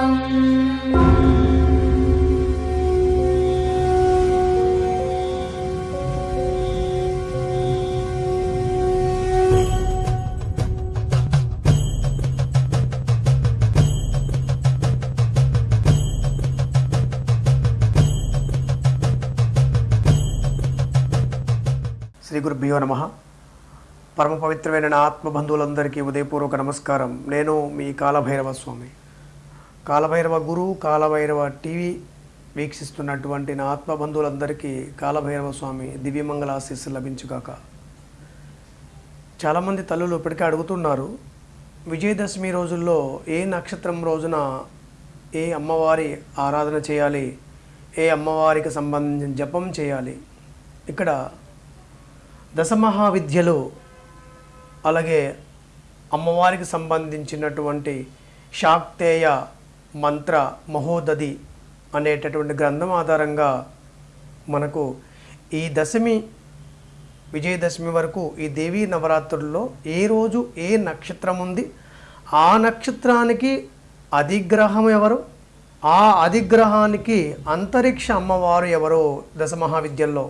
శ్రీ గురుభ్యో నమ. పరమ పవిత్రమైన నా ఆత్మబంధువులందరికీ ఉదయపూర్వక నమస్కారం. నేను మీ కాలభైరవ స్వామి. కాలభైరవ గురువు కాలభైరవ టీవీ వీక్షిస్తున్నటువంటి నా ఆత్మబంధువులందరికీ కాలభైరవ స్వామి దివ్యమంగళ ఆశీస్సు లభించుగాక. చాలామంది తల్లులు ఇప్పటికే అడుగుతున్నారు విజయదశమి రోజుల్లో ఏ నక్షత్రం రోజున ఏ అమ్మవారి ఆరాధన చేయాలి ఏ అమ్మవారికి సంబంధించిన జపం చేయాలి? ఇక్కడ దశమహావిద్యలు అలాగే అమ్మవారికి సంబంధించినటువంటి శాక్తేయ మంత్ర మహోదది అనేటటువంటి గ్రంథం ఆధారంగా మనకు ఈ దశమి విజయదశమి వరకు ఈ దేవీ నవరాత్రుల్లో ఏ రోజు ఏ నక్షత్రం ఉంది ఆ నక్షత్రానికి అధిగ్రహం ఎవరు ఆ అధిగ్రహానికి అంతరిక్ష అమ్మవారు ఎవరో దశ మహావిద్యల్లో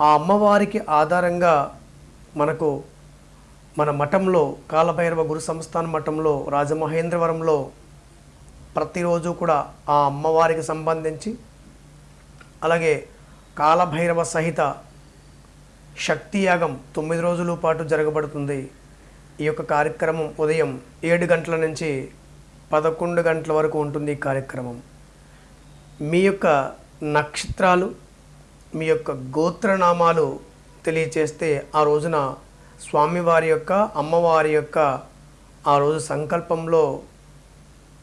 ఆ అమ్మవారికి ఆధారంగా మనకు మన మఠంలో కాలభైరవ గురు సంస్థాన మఠంలో రాజమహేంద్రవరంలో ప్రతిరోజు కూడా ఆ అమ్మవారికి సంబంధించి అలాగే కాలభైరవ సహిత శక్తి యాగం తొమ్మిది రోజుల పాటు జరగబడుతుంది. ఈ యొక్క కార్యక్రమం ఉదయం ఏడు గంటల నుంచి పదకొండు గంటల వరకు ఉంటుంది ఈ కార్యక్రమం. మీ యొక్క నక్షత్రాలు మీ యొక్క గోత్రనామాలు తెలియచేస్తే ఆ రోజున స్వామివారి యొక్క అమ్మవారి యొక్క ఆ రోజు సంకల్పంలో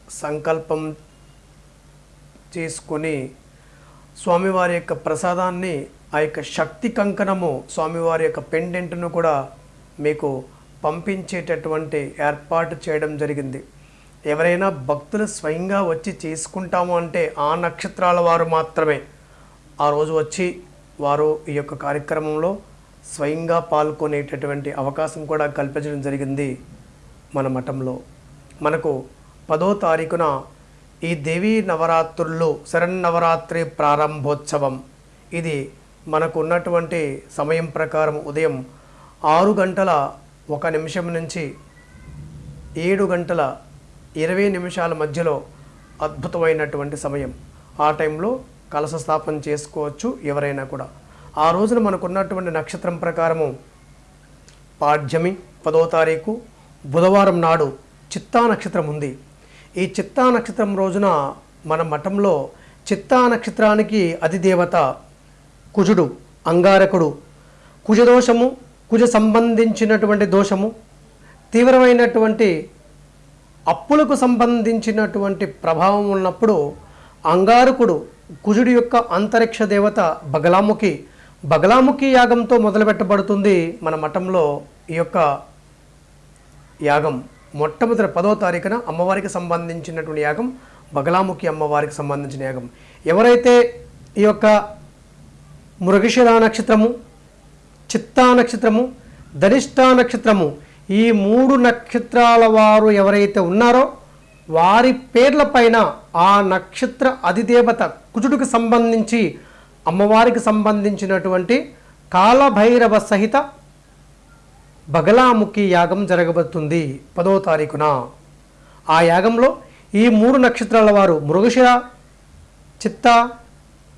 సంకల్పం చేసుకొని స్వామివారి యొక్క ప్రసాదాన్ని ఆ యొక్క శక్తి కంకణము స్వామివారి యొక్క పెండెంట్ను కూడా మీకు పంపించేటటువంటి ఏర్పాటు చేయడం జరిగింది. ఎవరైనా భక్తులు స్వయంగా వచ్చి చేసుకుంటాము అంటే ఆ నక్షత్రాల వారు మాత్రమే. ఆ రోజు వచ్చి వారు ఈ యొక్క కార్యక్రమంలో స్వయంగా పాల్గొనేటటువంటి అవకాశం కూడా కల్పించడం జరిగింది మన మఠంలో. మనకు పదో తారీఖున ఈ దేవీ నవరాత్రుల్లో శరన్నవరాత్రి ప్రారంభోత్సవం. ఇది మనకు ఉన్నటువంటి సమయం ప్రకారం ఉదయం ఆరు గంటల ఒక నిమిషం నుంచి ఏడు గంటల ఇరవై నిమిషాల మధ్యలో అద్భుతమైనటువంటి సమయం. ఆ టైంలో కలశ స్థాపన చేసుకోవచ్చు ఎవరైనా కూడా. ఆ రోజున మనకున్నటువంటి నక్షత్రం ప్రకారము పాడ్యమి పదో తారీఖు బుధవారం నాడు చిత్తా నక్షత్రం ఉంది ఈ చిత్తా నక్షత్రం రోజున మన మఠంలో చిత్తా నక్షత్రానికి అధిదేవత కుజుడు అంగారకుడు. కుజదోషము కుజ సంబంధించినటువంటి దోషము తీవ్రమైనటువంటి అప్పులకు సంబంధించినటువంటి ప్రభావం ఉన్నప్పుడు అంగారకుడు కుజుడి యొక్క అంతరిక్ష దేవత బగలాముఖి. బగలాముఖి యాగంతో మొదలుపెట్టబడుతుంది మన మఠంలో ఈ యొక్క యాగం. మొట్టమొదటి పదో తారీఖున అమ్మవారికి సంబంధించినటువంటి యాగం బగలాముఖి అమ్మవారికి సంబంధించిన యాగం. ఎవరైతే ఈ యొక్క మృగశిర నక్షత్రము చిత్తా నక్షత్రము ధనిష్టా నక్షత్రము ఈ మూడు నక్షత్రాల వారు ఎవరైతే ఉన్నారో వారి పేర్ల పైన ఆ నక్షత్ర అధిదేవత కుజుడికి సంబంధించి అమ్మవారికి సంబంధించినటువంటి కాలభైరవ సహిత బగలాముఖి యాగం జరగబోతుంది పదో తారీఖున. ఆ యాగంలో ఈ మూడు నక్షత్రాల వారు మృగశిర చిత్త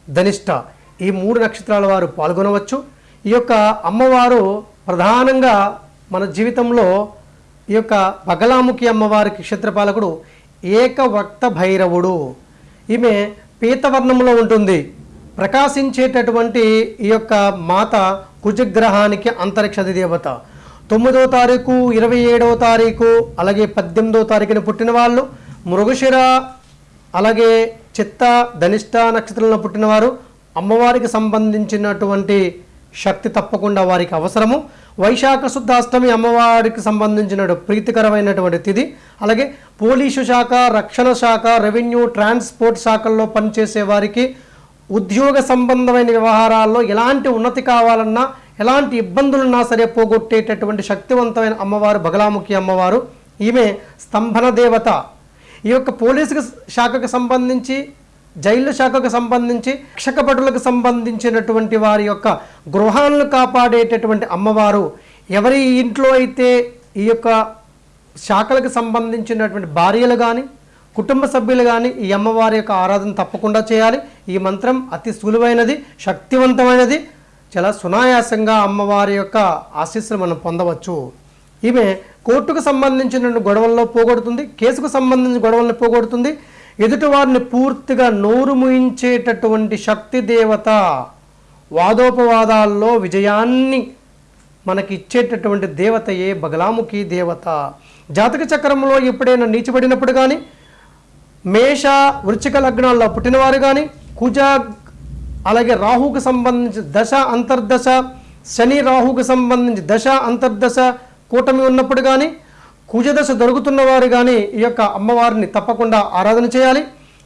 ధనిష్ట ఈ మూడు నక్షత్రాల వారు పాల్గొనవచ్చు. ఈ యొక్క అమ్మవారు ప్రధానంగా మన జీవితంలో ఈ యొక్క బగలాముఖి అమ్మవారికి క్షేత్రపాలకుడు ఏకవక్త భైరవుడు. ఈమె పీతవర్ణంలో ఉంటుంది. ప్రకాశించేటటువంటి ఈ యొక్క మాత కుజగ్రహానికి అంతరిక్ష దేవత తొమ్మిదో తారీఖు ఇరవై ఏడవ తారీఖు అలాగే పద్దెనిమిదో తారీఖున పుట్టిన వాళ్ళు మృగశిర అలాగే చిత్త ధనిష్ట నక్షత్రంలో పుట్టినవారు అమ్మవారికి సంబంధించినటువంటి శక్తి తప్పకుండా వారికి అవసరము. వైశాఖ శుద్ధాష్టమి అమ్మవారికి సంబంధించిన ప్రీతికరమైనటువంటి తిథి. అలాగే పోలీసు శాఖ రక్షణ శాఖ రెవెన్యూ ట్రాన్స్పోర్ట్ శాఖల్లో పనిచేసే వారికి ఉద్యోగ సంబంధమైన వ్యవహారాల్లో ఎలాంటి ఉన్నతి కావాలన్నా ఎలాంటి ఇబ్బందులున్నా సరే పోగొట్టేటటువంటి శక్తివంతమైన అమ్మవారు బగలాముఖి అమ్మవారు ఈమె స్తంభన దేవత ఈ యొక్క పోలీసుకు శాఖకు సంబంధించి జైలు శాఖకు సంబంధించి రక్షకభటులకు సంబంధించినటువంటి వారి యొక్క గృహాలను కాపాడేటటువంటి అమ్మవారు ఎవరి ఇంట్లో అయితే ఈ యొక్క శాఖలకు సంబంధించినటువంటి భార్యలు కానీ కుటుంబ సభ్యులు కానీ ఈ అమ్మవారి యొక్క ఆరాధన తప్పకుండా చేయాలి. ఈ మంత్రం అతి సులువైనది శక్తివంతమైనది. చాలా సునాయాసంగా అమ్మవారి యొక్క ఆశీస్సులు మనం పొందవచ్చు. ఈమె కోర్టుకు సంబంధించిన గొడవల్లో పోగొడుతుంది కేసుకు సంబంధించిన గొడవలను పోగొడుతుంది. ఎదుటివారిని పూర్తిగా నోరు ముయించేటటువంటి శక్తి దేవత వాదోపవాదాల్లో విజయాన్ని మనకి ఇచ్చేటటువంటి దేవతయే బగలాముఖి దేవత. జాతక చక్రంలో ఎప్పుడైనా నీచిపడినప్పుడు కానీ మేష వృచ్చిక లగ్నాల్లో పుట్టినవారు కానీ కుజ అలాగే రాహుకు సంబంధించి దశ అంతర్దశ శని రాహుకు సంబంధించి దశ అంతర్దశ కూటమి ఉన్నప్పుడు కానీ కుజదశ దొరుకుతున్న వారు కానీ ఈ యొక్క అమ్మవారిని తప్పకుండా ఆరాధన చేయాలి.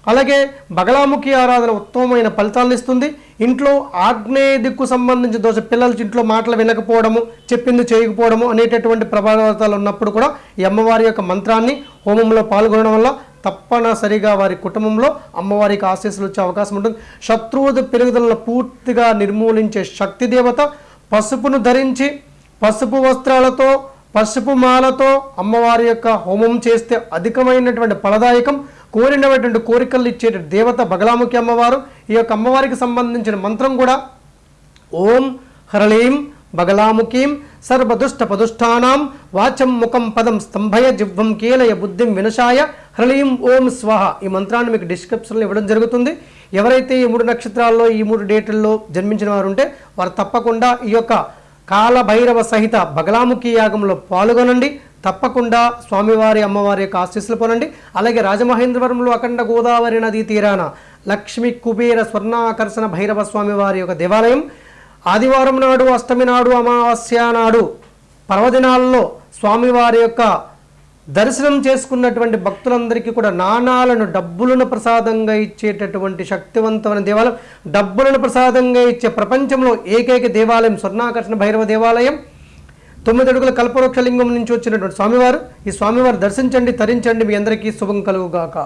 అలాగే బగలాముఖి ఆరాధన ఉత్తమమైన ఫలితాలను ఇస్తుంది. ఇంట్లో ఆగ్నేయ దిక్కు సంబంధించిన దోశ పిల్లలు ఇంట్లో మాటలు వినకపోవడము చెప్పింది చేయకపోవడము అనేటటువంటి ప్రభావితాలు ఉన్నప్పుడు కూడా ఈ అమ్మవారి యొక్క మంత్రాన్ని హోమంలో పాల్గొనడం వల్ల తప్పనిసరిగా వారి కుటుంబంలో అమ్మవారికి ఆశీస్సులు వచ్చే అవకాశం ఉంటుంది. శత్రువు పెరుగుదలను పూర్తిగా నిర్మూలించే శక్తి దేవత పసుపును ధరించి పసుపు వస్త్రాలతో పసుపు మాలతో అమ్మవారి యొక్క హోమం చేస్తే అధికమైనటువంటి ఫలదాయకం. కోరినటువంటి కోరికలు ఇచ్చే దేవత బగలాముఖి అమ్మవారు. ఈ యొక్క అమ్మవారికి సంబంధించిన మంత్రం కూడా ఓం హరళీం బగలాముఖీం సర్వదుష్ట పదుష్టానాం వాచం ముఖం పదం స్తంభయ జివ్వం కీలయ బుద్ధిం వినశాయ హ్రళీం ఓం స్వహ. ఈ మంత్రాన్ని మీకు డిస్క్రిప్షన్లో ఇవ్వడం జరుగుతుంది. ఎవరైతే ఈ మూడు నక్షత్రాల్లో ఈ మూడు డేట్లలో జన్మించిన వారు ఉంటే వారు తప్పకుండా ఈ యొక్క కాలభైరవ సహిత బగలాముఖి యాగంలో పాల్గొనండి. తప్పకుండా స్వామివారి అమ్మవారి యొక్క ఆశీస్సులు పొనండి అలాగే రాజమహేంద్రవరంలో అఖండ గోదావరి నదీ తీరాన లక్ష్మీ కుబేర స్వర్ణాకర్షణ భైరవ స్వామి వారి యొక్క దేవాలయం ఆదివారం నాడు అష్టమి నాడు అమావాస్య నాడు పర్వదినాల్లో స్వామివారి యొక్క దర్శనం చేసుకున్నటువంటి భక్తులందరికీ కూడా నాణాలను డబ్బులను ప్రసాదంగా ఇచ్చేటటువంటి శక్తివంతమైన దేవాలయం డబ్బులను ప్రసాదంగా ఇచ్చే ప్రపంచంలో ఏకైక దేవాలయం స్వర్ణాకర్షణ భైరవ దేవాలయం. తొమ్మిది అడుగుల కల్పవృక్షలింగం నుంచి వచ్చినటువంటి స్వామివారు ఈ స్వామివారు దర్శించండి తరించండి. మీ అందరికీ శుభం కలుగుగాక.